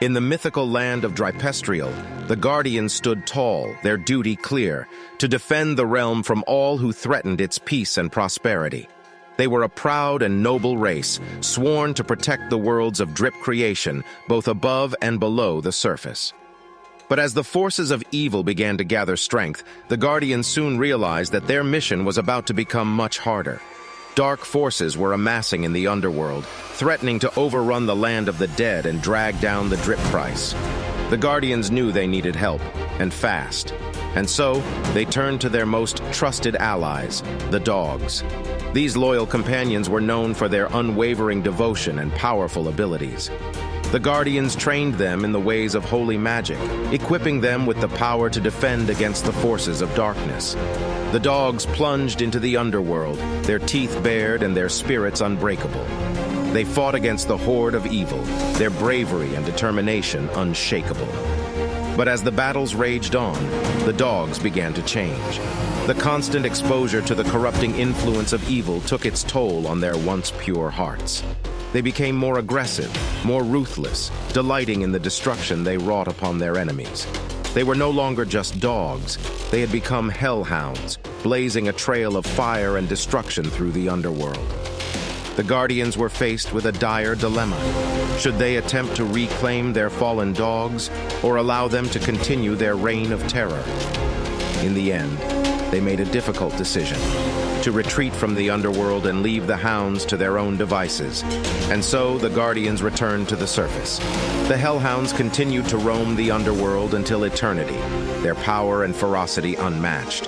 In the mythical land of Drypestrial, the Guardians stood tall, their duty clear, to defend the realm from all who threatened its peace and prosperity. They were a proud and noble race, sworn to protect the worlds of drip creation, both above and below the surface. But as the forces of evil began to gather strength, the Guardians soon realized that their mission was about to become much harder. Dark forces were amassing in the underworld, threatening to overrun the land of the dead and drag down the drip price. The Guardians knew they needed help, and fast. And so, they turned to their most trusted allies, the dogs. These loyal companions were known for their unwavering devotion and powerful abilities. The Guardians trained them in the ways of holy magic, equipping them with the power to defend against the forces of darkness. The dogs plunged into the underworld, their teeth bared and their spirits unbreakable. They fought against the horde of evil, their bravery and determination unshakable. But as the battles raged on, the dogs began to change. The constant exposure to the corrupting influence of evil took its toll on their once pure hearts. They became more aggressive, more ruthless, delighting in the destruction they wrought upon their enemies. They were no longer just dogs. They had become hellhounds, blazing a trail of fire and destruction through the underworld. The Guardians were faced with a dire dilemma. Should they attempt to reclaim their fallen dogs, or allow them to continue their reign of terror? In the end, they made a difficult decision to retreat from the underworld and leave the hounds to their own devices. And so the Guardians returned to the surface. The Hellhounds continued to roam the underworld until eternity, their power and ferocity unmatched.